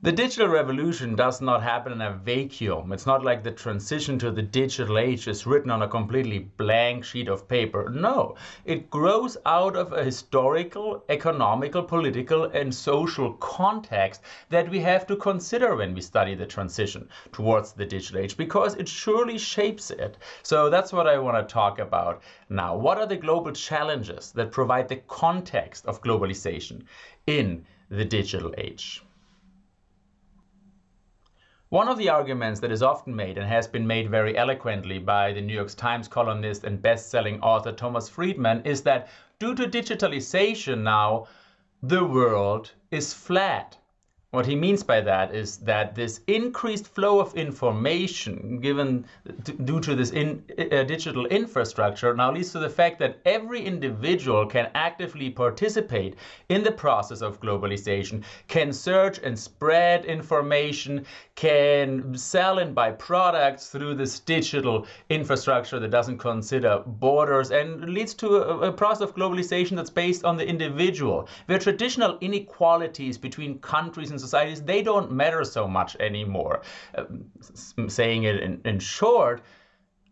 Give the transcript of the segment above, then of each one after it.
The digital revolution does not happen in a vacuum. It's not like the transition to the digital age is written on a completely blank sheet of paper. No, it grows out of a historical, economical, political, and social context that we have to consider when we study the transition towards the digital age because it surely shapes it. So that's what I want to talk about now. What are the global challenges that provide the context of globalization in the digital age? One of the arguments that is often made and has been made very eloquently by the New York Times columnist and best-selling author Thomas Friedman is that due to digitalization now, the world is flat. What he means by that is that this increased flow of information given due to this in, uh, digital infrastructure now leads to the fact that every individual can actively participate in the process of globalization, can search and spread information, can sell and buy products through this digital infrastructure that doesn't consider borders and leads to a, a process of globalization that's based on the individual, where traditional inequalities between countries and societies, they don't matter so much anymore. Uh, saying it in, in short,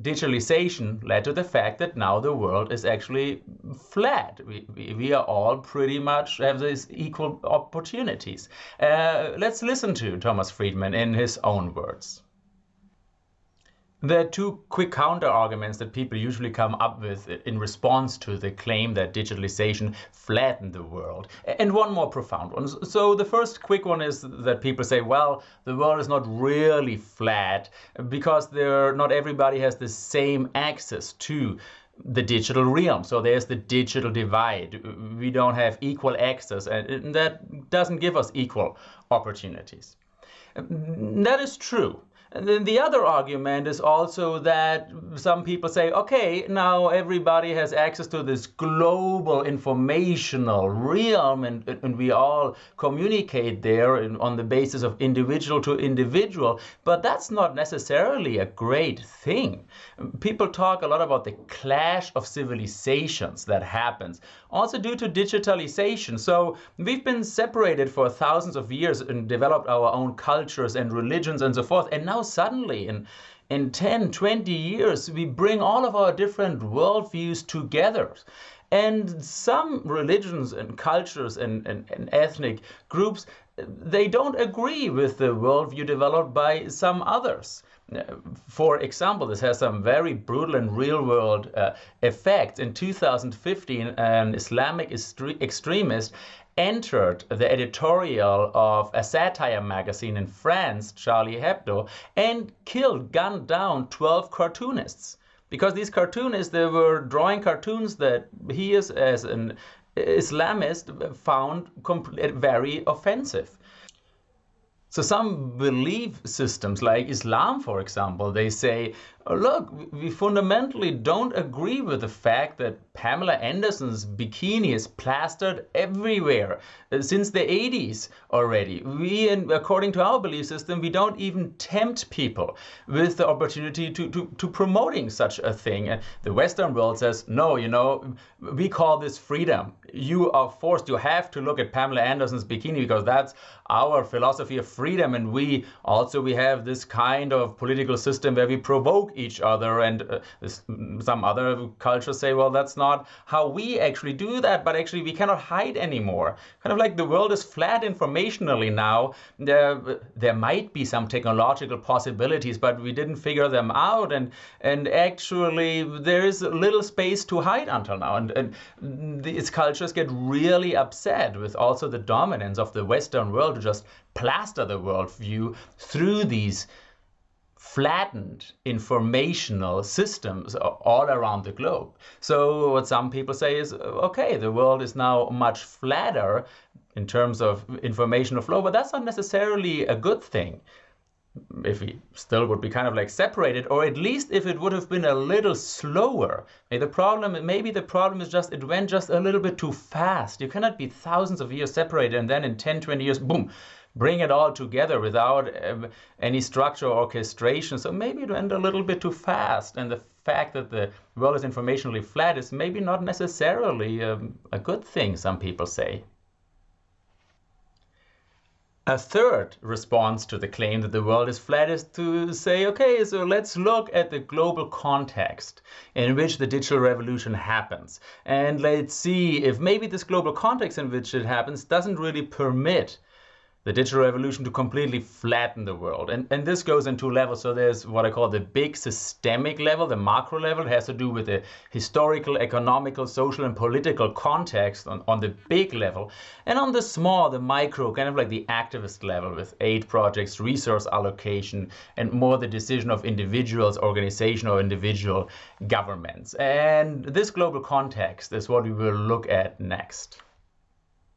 digitalization led to the fact that now the world is actually flat. We, we, we are all pretty much have these equal opportunities. Uh, let's listen to Thomas Friedman in his own words. There are two quick counter arguments that people usually come up with in response to the claim that digitalization flattened the world, and one more profound one. So the first quick one is that people say, well, the world is not really flat because there not everybody has the same access to the digital realm. So there's the digital divide. We don't have equal access, and that doesn't give us equal opportunities. That is true. And then the other argument is also that some people say, okay, now everybody has access to this global informational realm and, and we all communicate there in, on the basis of individual to individual, but that's not necessarily a great thing. People talk a lot about the clash of civilizations that happens, also due to digitalization. So we've been separated for thousands of years and developed our own cultures and religions and so forth, and now suddenly in in 10, 20 years, we bring all of our different worldviews together. And some religions and cultures and, and, and, ethnic groups, they don't agree with the worldview developed by some others. For example, this has some very brutal and real world uh, effects. In 2015, an Islamic extremist entered the editorial of a satire magazine in France, Charlie Hebdo, and killed, gunned down 12 cartoonists. Because these cartoonists, they were drawing cartoons that he is, as an Islamist, found eh, very offensive. So some belief systems like Islam, for example, they say, look, we fundamentally don't agree with the fact that Pamela Anderson's bikini is plastered everywhere uh, since the 80s already. We, according to our belief system, we don't even tempt people with the opportunity to, to, to promoting such a thing. And the Western world says, no, you know, we call this freedom. You are forced, you have to look at Pamela Anderson's bikini because that's our philosophy of freedom. And we also, we have this kind of political system where we provoke each other. And uh, some other cultures say, well, that's not how we actually do that, but actually we cannot hide anymore. Kind of like the world is flat informationally now. There, there might be some technological possibilities, but we didn't figure them out. And, and actually there is little space to hide until now. And, and these cultures get really upset with also the dominance of the Western world to just plaster the worldview through these flattened informational systems all around the globe. So what some people say is, okay, the world is now much flatter in terms of informational flow, but that's not necessarily a good thing if we still would be kind of like separated, or at least if it would have been a little slower. Maybe the problem, maybe the problem is just it went just a little bit too fast. You cannot be thousands of years separated and then in 10, 20 years, boom, bring it all together without um, any structure or orchestration. So maybe it went a little bit too fast. And the fact that the world is informationally flat is maybe not necessarily um, a good thing, some people say. A third response to the claim that the world is flat is to say, okay, so let's look at the global context in which the digital revolution happens. And let's see if maybe this global context in which it happens doesn't really permit the digital revolution to completely flatten the world. And, and this goes in two levels. So there's what I call the big systemic level, the macro level. It has to do with the historical, economical, social, and political context on, on the big level. And on the small, the micro, kind of like the activist level with aid projects, resource allocation, and more the decision of individuals, organization, or individual governments. And this global context is what we will look at next.